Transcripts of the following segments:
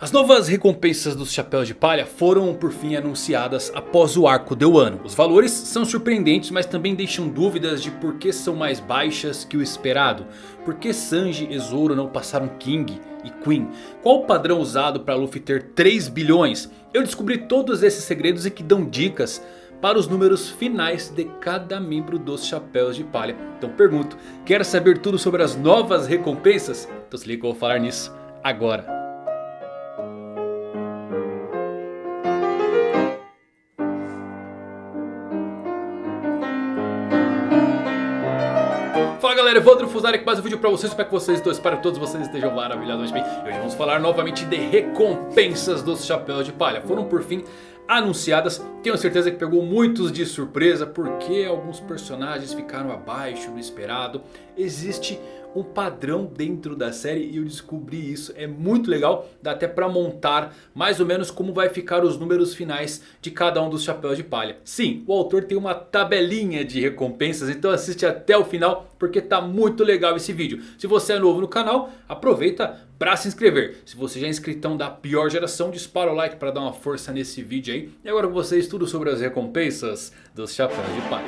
As novas recompensas dos Chapéus de Palha foram por fim anunciadas após o arco de Wano. Os valores são surpreendentes, mas também deixam dúvidas de por que são mais baixas que o esperado. Por que Sanji e Zoro não passaram King e Queen? Qual o padrão usado para Luffy ter 3 bilhões? Eu descobri todos esses segredos e que dão dicas para os números finais de cada membro dos Chapéus de Palha. Então pergunto, quer saber tudo sobre as novas recompensas? Então se liga que eu vou falar nisso agora. Galera, Evandro Fusari aqui mais um vídeo pra vocês, espero que vocês estão, espero que todos vocês estejam maravilhosamente bem. E hoje vamos falar novamente de recompensas dos Chapéus de Palha. Foram por fim anunciadas, tenho certeza que pegou muitos de surpresa Porque alguns personagens ficaram abaixo do esperado Existe um padrão dentro da série e eu descobri isso. É muito legal, dá até para montar mais ou menos como vai ficar os números finais de cada um dos chapéus de palha. Sim, o autor tem uma tabelinha de recompensas, então assiste até o final porque tá muito legal esse vídeo. Se você é novo no canal, aproveita para se inscrever. Se você já é inscritão da pior geração, dispara o like para dar uma força nesse vídeo aí. E agora com vocês tudo sobre as recompensas dos chapéus de palha.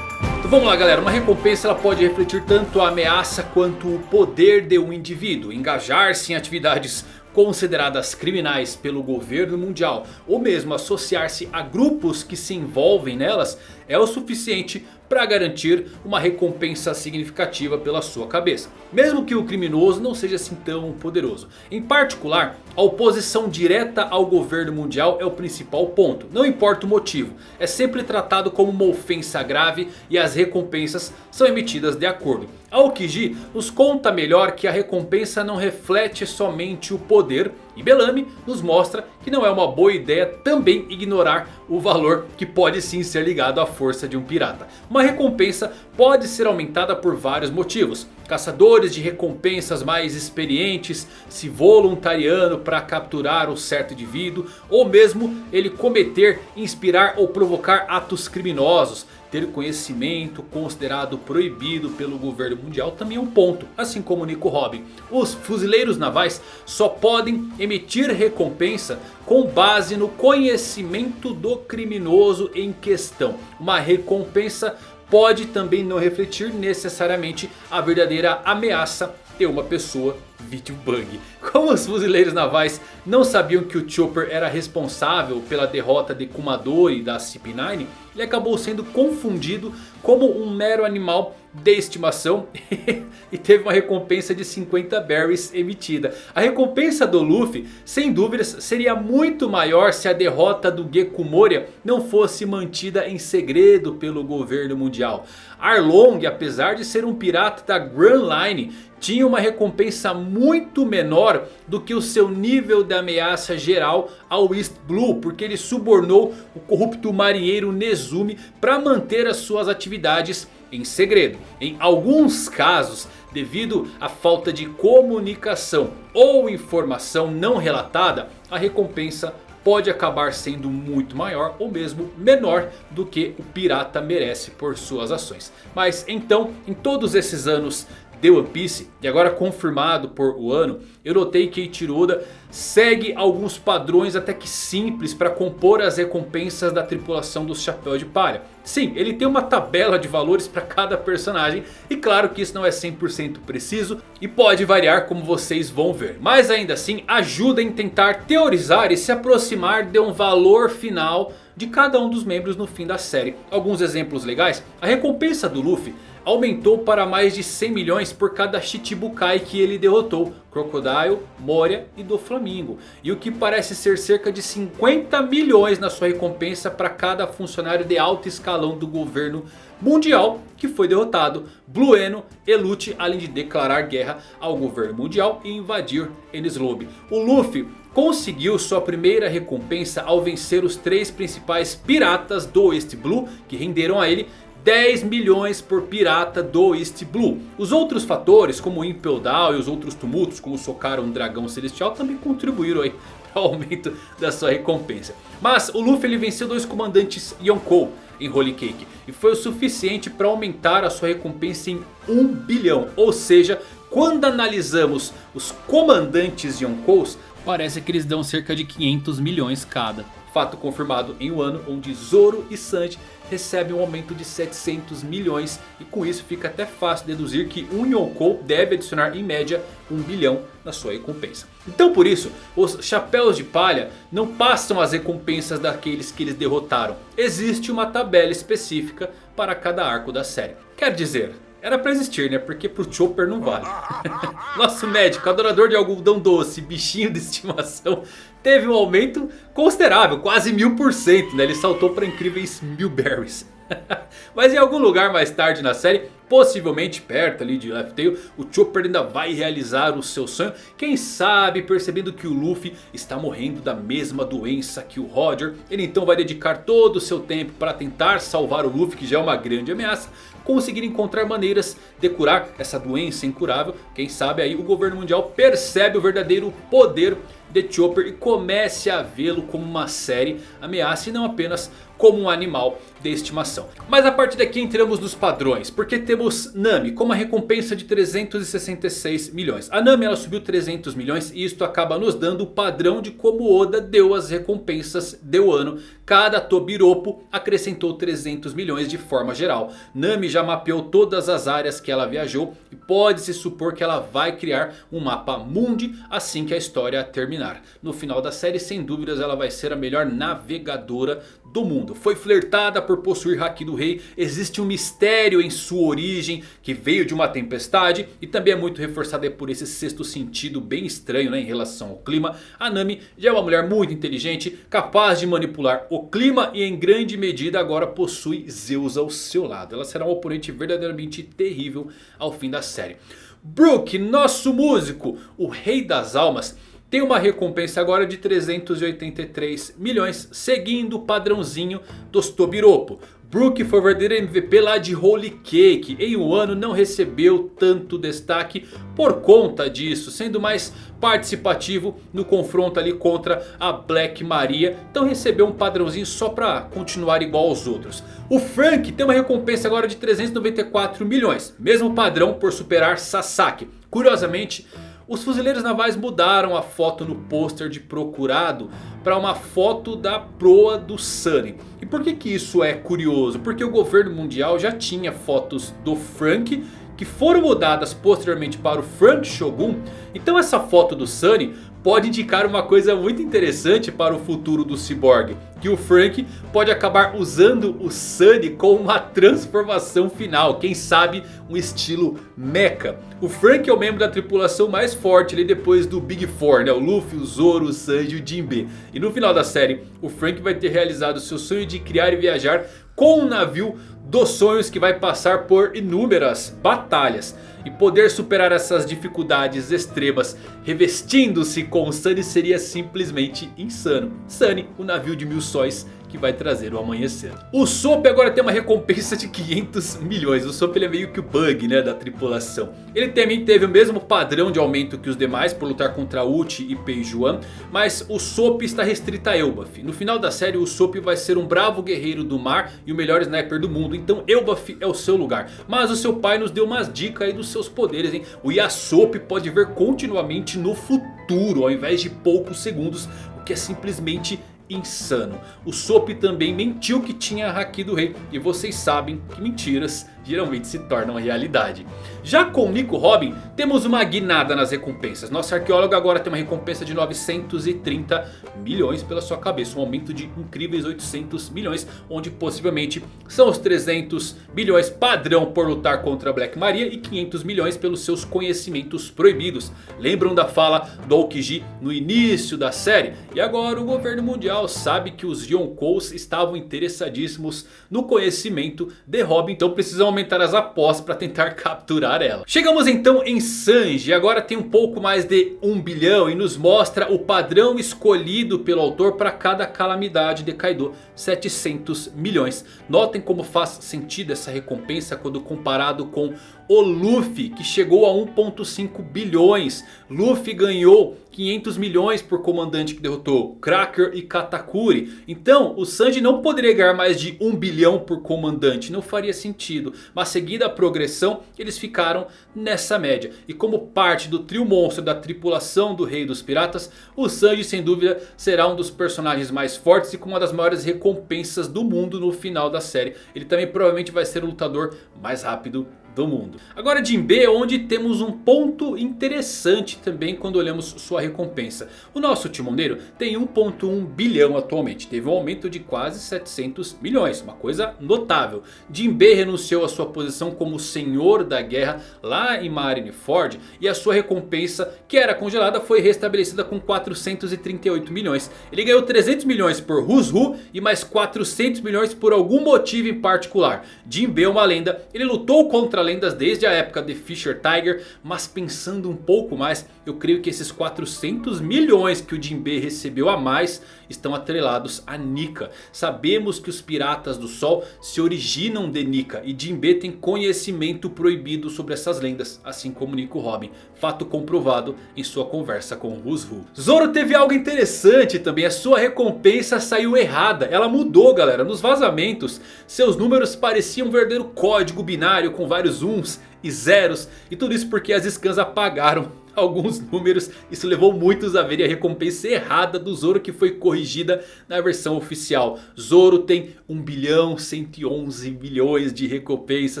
Então vamos lá galera, uma recompensa ela pode refletir tanto a ameaça quanto o poder de um indivíduo. Engajar-se em atividades consideradas criminais pelo governo mundial ou mesmo associar-se a grupos que se envolvem nelas é o suficiente para garantir uma recompensa significativa pela sua cabeça. Mesmo que o criminoso não seja assim tão poderoso. Em particular, a oposição direta ao governo mundial é o principal ponto. Não importa o motivo, é sempre tratado como uma ofensa grave e as recompensas são emitidas de acordo. Aokiji nos conta melhor que a recompensa não reflete somente o poder e Bellamy nos mostra que não é uma boa ideia também ignorar o valor que pode sim ser ligado à força de um pirata. Uma recompensa pode ser aumentada por vários motivos. Caçadores de recompensas mais experientes se voluntariando para capturar um certo indivíduo. Ou mesmo ele cometer, inspirar ou provocar atos criminosos ter conhecimento considerado proibido pelo governo mundial também é um ponto. Assim como Nico Robin. Os fuzileiros navais só podem emitir recompensa com base no conhecimento do criminoso em questão. Uma recompensa pode também não refletir necessariamente a verdadeira ameaça de uma pessoa vítima bug. Como os fuzileiros navais não sabiam que o Chopper era responsável pela derrota de Kumadori da CP9 ele acabou sendo confundido como um mero animal de estimação e teve uma recompensa de 50 berries emitida. A recompensa do Luffy, sem dúvidas, seria muito maior se a derrota do Geku Moria não fosse mantida em segredo pelo governo mundial. Arlong, apesar de ser um pirata da Grand Line, tinha uma recompensa muito menor do que o seu nível de ameaça geral ao East Blue. Porque ele subornou o corrupto marinheiro Nezumi para manter as suas atividades em segredo. Em alguns casos, devido à falta de comunicação ou informação não relatada, a recompensa pode acabar sendo muito maior ou mesmo menor do que o pirata merece por suas ações. Mas então, em todos esses anos de One Piece e agora confirmado por Wano, eu notei que Eiichiro segue alguns padrões até que simples para compor as recompensas da tripulação dos Chapéu de Palha. Sim, ele tem uma tabela de valores para cada personagem e claro que isso não é 100% preciso e pode variar como vocês vão ver. Mas ainda assim ajuda em tentar teorizar e se aproximar de um valor final de cada um dos membros no fim da série. Alguns exemplos legais, a recompensa do Luffy aumentou para mais de 100 milhões por cada Shichibukai que ele derrotou. Crocodile, Moria e do Flamingo. E o que parece ser cerca de 50 milhões na sua recompensa para cada funcionário de alto escalão do governo mundial que foi derrotado. Blueno e além de declarar guerra ao governo mundial e invadir Enies Lobby. O Luffy conseguiu sua primeira recompensa ao vencer os três principais piratas do East Blue que renderam a ele 10 milhões por pirata do East Blue. Os outros fatores como o Impel Down e os outros tumultos como socar um dragão celestial também contribuíram aí para o aumento da sua recompensa. Mas o Luffy ele venceu dois comandantes Yonkou em Holy Cake. E foi o suficiente para aumentar a sua recompensa em 1 bilhão. Ou seja, quando analisamos os comandantes Yonkous, parece que eles dão cerca de 500 milhões cada. Fato confirmado em um ano onde Zoro e Sanji recebem um aumento de 700 milhões. E com isso fica até fácil deduzir que um Yonkou deve adicionar em média 1 bilhão na sua recompensa. Então por isso os chapéus de palha não passam as recompensas daqueles que eles derrotaram. Existe uma tabela específica para cada arco da série. Quer dizer, era pra existir, né? Porque pro Chopper não vale. Nosso médico, adorador de algodão doce, bichinho de estimação, teve um aumento considerável, quase mil por cento, né? Ele saltou para incríveis mil berries. Mas em algum lugar mais tarde na série, possivelmente perto ali de Left Tail, o Chopper ainda vai realizar o seu sonho. Quem sabe percebendo que o Luffy está morrendo da mesma doença que o Roger. Ele então vai dedicar todo o seu tempo para tentar salvar o Luffy que já é uma grande ameaça. Conseguir encontrar maneiras de curar essa doença incurável. Quem sabe aí o governo mundial percebe o verdadeiro poder de Chopper e comece a vê-lo como uma série ameaça e não apenas como um animal de estimação. Mas a partir daqui entramos nos padrões. Porque temos Nami com uma recompensa de 366 milhões. A Nami ela subiu 300 milhões e isto acaba nos dando o padrão de como Oda deu as recompensas de ano. Cada Tobiropo acrescentou 300 milhões de forma geral. Nami já mapeou todas as áreas que ela viajou. E pode-se supor que ela vai criar um mapa mundi assim que a história terminar. No final da série sem dúvidas ela vai ser a melhor navegadora do mundo. Foi flertada por possuir Haki do Rei. Existe um mistério em sua origem que veio de uma tempestade. E também é muito reforçada por esse sexto sentido bem estranho né, em relação ao clima. A Nami já é uma mulher muito inteligente, capaz de manipular o clima. E em grande medida agora possui Zeus ao seu lado. Ela será um oponente verdadeiramente terrível ao fim da série. Brook, nosso músico, o rei das almas tem uma recompensa agora de 383 milhões, seguindo o padrãozinho dos Tobiropo. Brook foi verdadeiro MVP lá de Holy Cake. Em um ano não recebeu tanto destaque por conta disso. Sendo mais participativo no confronto ali contra a Black Maria. Então recebeu um padrãozinho só para continuar igual aos outros. O Frank tem uma recompensa agora de 394 milhões. Mesmo padrão por superar Sasaki. Curiosamente... Os fuzileiros navais mudaram a foto no pôster de procurado para uma foto da proa do Sunny. E por que, que isso é curioso? Porque o governo mundial já tinha fotos do Frank que foram mudadas posteriormente para o Frank Shogun. Então essa foto do Sunny pode indicar uma coisa muito interessante para o futuro do Cyborg. Que o Frank pode acabar usando o Sunny com uma transformação final. Quem sabe um estilo mecha. O Frank é o membro da tripulação mais forte ali depois do Big Four. Né? O Luffy, o Zoro, o Sanji e o Jinbe. E no final da série o Frank vai ter realizado seu sonho de criar e viajar com um navio dos sonhos que vai passar por inúmeras batalhas. E poder superar essas dificuldades extremas revestindo-se com Sunny seria simplesmente insano. Sunny, o navio de mil sóis que vai trazer o amanhecer. O Sop agora tem uma recompensa de 500 milhões. O Sop é meio que o bug né, da tripulação. Ele também teve o mesmo padrão de aumento que os demais por lutar contra Uchi e Peijuan. Mas o Sop está restrito a Elbaf. No final da série o Sop vai ser um bravo guerreiro do mar e o melhor sniper do mundo. Então Elbaf é o seu lugar. Mas o seu pai nos deu umas dicas aí dos seus poderes. Hein? O Yasop pode ver continuamente no futuro ao invés de poucos segundos. O que é simplesmente insano. O Sop também mentiu que tinha Haki do Rei. E vocês sabem que mentiras geralmente se tornam realidade. Já com Nico Robin, temos uma guinada nas recompensas. Nosso arqueólogo agora tem uma recompensa de 930 milhões pela sua cabeça. Um aumento de incríveis 800 milhões. Onde possivelmente são os 300 milhões padrão por lutar contra Black Maria. E 500 milhões pelos seus conhecimentos proibidos. Lembram da fala do Aokiji no início da série? E agora o governo mundial sabe que os Yonkous estavam interessadíssimos no conhecimento de Robin. Então precisam aumentar as apostas para tentar capturar ela. Chegamos então em Sanji. Agora tem um pouco mais de 1 bilhão. E nos mostra o padrão escolhido pelo autor para cada calamidade de Kaido. 700 milhões. Notem como faz sentido essa recompensa quando comparado com o Luffy que chegou a 1.5 bilhões. Luffy ganhou 500 milhões por comandante que derrotou Cracker e Katakuri. Então o Sanji não poderia ganhar mais de 1 bilhão por comandante. Não faria sentido. Mas seguida a progressão eles ficaram nessa média. E como parte do trio monstro da tripulação do Rei dos Piratas. O Sanji sem dúvida será um dos personagens mais fortes e com uma das maiores recompensas do mundo no final da série. Ele também provavelmente vai ser o lutador mais rápido do mundo. Agora Jinbe onde temos um ponto interessante também quando olhamos sua recompensa. O nosso timoneiro tem 1.1 bilhão atualmente. Teve um aumento de quase 700 milhões. Uma coisa notável. Jinbe renunciou à sua posição como senhor da guerra lá em Marineford. E a sua recompensa que era congelada foi restabelecida com 438 milhões. Ele ganhou 300 milhões por Hushu e mais 400 milhões por algum motivo em particular. Jinbe é uma lenda. Ele lutou contra lendas desde a época de Fisher Tiger. Mas pensando um pouco mais, eu creio que esses 400 milhões que o Jinbe recebeu a mais estão atrelados a Nika. Sabemos que os Piratas do Sol se originam de Nika. E Jinbe tem conhecimento proibido sobre essas lendas. Assim como Nico Robin. Fato comprovado em sua conversa com Rusvu. Zoro teve algo interessante também. A sua recompensa saiu errada. Ela mudou galera. Nos vazamentos seus números pareciam um verdadeiro código binário com vários uns e zeros. E tudo isso porque as scans apagaram alguns números. Isso levou muitos a verem a recompensa errada do Zoro que foi corrigida na versão oficial. Zoro tem 1 bilhão 111 milhões de recompensa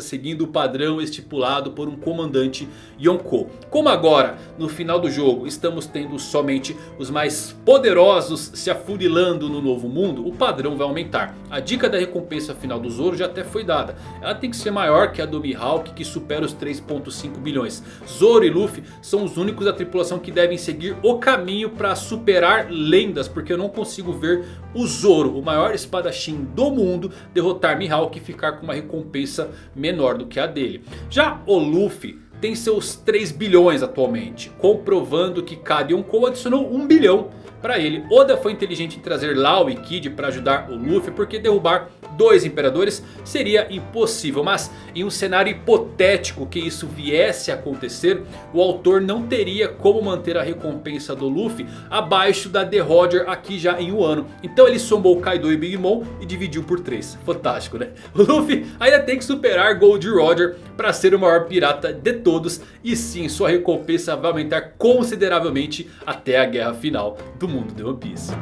seguindo o padrão estipulado por um comandante Yonkou. Como agora no final do jogo estamos tendo somente os mais poderosos se afunilando no novo mundo. O padrão vai aumentar. A dica da recompensa final do Zoro já até foi dada. Ela tem que ser maior que a do Mihawk que supera os 3.5 bilhões. Zoro e Luffy são os únicos da tripulação que devem seguir o caminho para superar lendas. Porque eu não consigo ver o Zoro, o maior espadachim do mundo, derrotar Mihawk e ficar com uma recompensa menor do que a dele. Já o Luffy tem seus 3 bilhões atualmente. Comprovando que cada Yonkou adicionou 1 bilhão para ele. Oda foi inteligente em trazer Lau e Kid para ajudar o Luffy. Porque derrubar dois imperadores seria impossível. Mas em um cenário hipotético que isso viesse a acontecer, o autor não teria como manter a recompensa do Luffy abaixo da The Roger aqui já em um ano. Então ele somou Kaido e Big Mom e dividiu por 3. Fantástico né? O Luffy ainda tem que superar Gold Roger para ser o maior pirata de todos. E sim, sua recompensa vai aumentar consideravelmente até a guerra final do mundo de One Piece.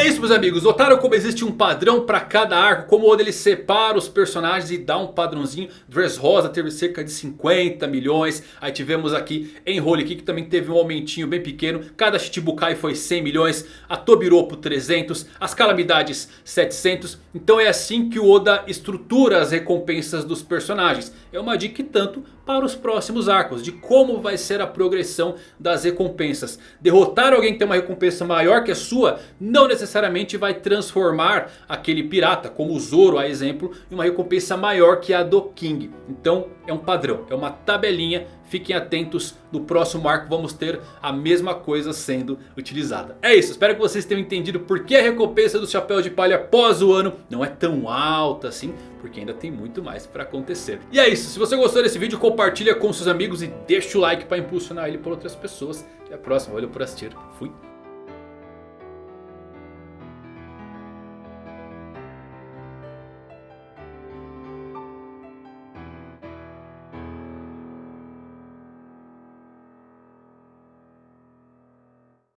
É isso meus amigos, notaram como existe um padrão para cada arco, como o Oda ele separa os personagens e dá um padrãozinho. Dressrosa teve cerca de 50 milhões, aí tivemos aqui Enroll que também teve um aumentinho bem pequeno. Cada Shichibukai foi 100 milhões, a Tobiropo 300, as Calamidades 700. Então é assim que o Oda estrutura as recompensas dos personagens. É uma dica tanto para os próximos arcos. De como vai ser a progressão das recompensas. Derrotar alguém que tem uma recompensa maior que a sua. Não necessariamente vai transformar aquele pirata. Como o Zoro a exemplo. Em uma recompensa maior que a do King. Então é um padrão. É uma tabelinha Fiquem atentos, no próximo arco vamos ter a mesma coisa sendo utilizada. É isso, espero que vocês tenham entendido por que a recompensa do Chapéu de Palha após o ano não é tão alta assim. Porque ainda tem muito mais para acontecer. E é isso, se você gostou desse vídeo compartilha com seus amigos e deixa o like para impulsionar ele para outras pessoas. Até a próxima, valeu por assistir, fui!